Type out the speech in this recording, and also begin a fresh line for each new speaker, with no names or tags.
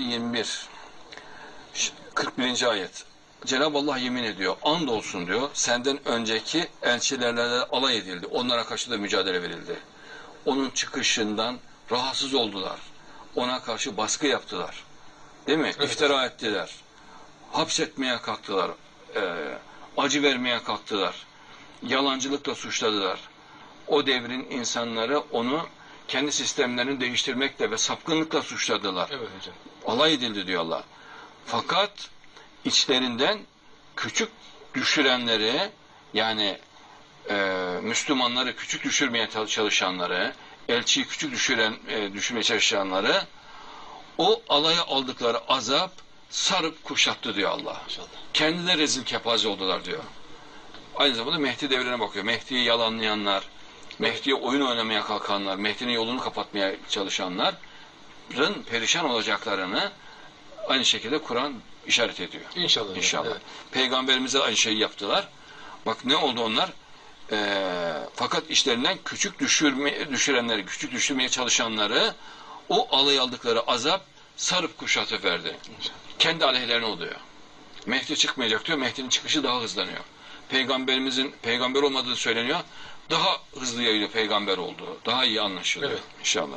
21 Ş- 41. ayet Cenab-ı Allah yemin ediyor. And olsun diyor. Senden önceki elçilerle alay edildi. Onlara karşı da mücadele verildi. Onun çıkışından rahatsız oldular. Ona karşı baskı yaptılar. Değil mi? İftira ettiler. Hapsetmeye kalktılar. Ee, acı vermeye kalktılar. Yalancılıkla suçladılar. O devrin insanları onu kendi sistemlerini değiştirmekle ve sapkınlıkla suçladılar.
Evet hocam.
alay edildi diyor Allah. Fakat içlerinden küçük düşürenleri yani e, Müslümanları küçük düşürmeye çalışanları, elçiyi küçük düşüren e, düşürmeye çalışanları o alaya aldıkları azap sarıp kuşattı diyor Allah.
İnşallah.
Kendileri rezil kepaze oldular diyor. Aynı zamanda Mehdi devrine bakıyor. Mehdi'yi yalanlayanlar, Mehdi'ye oyun oynamaya kalkanlar, Mehdi'nin yolunu kapatmaya çalışanların perişan olacaklarını aynı şekilde Kur'an işaret ediyor.
İnşallah.
İnşallah.
Evet.
Peygamberimize aynı şeyi yaptılar. Bak ne oldu onlar? Ee, fakat işlerinden küçük düşürme, düşürenleri, küçük düşürmeye çalışanları o alay aldıkları azap sarıp kuşatıp verdi. Kendi aleyhlerine oluyor. Mehdi çıkmayacak diyor. Mehdi'nin çıkışı daha hızlanıyor. Peygamberimizin peygamber olmadığı söyleniyor. Daha hızlı yayılıyor peygamber olduğu. Daha iyi anlaşılıyor.
Evet.
İnşallah.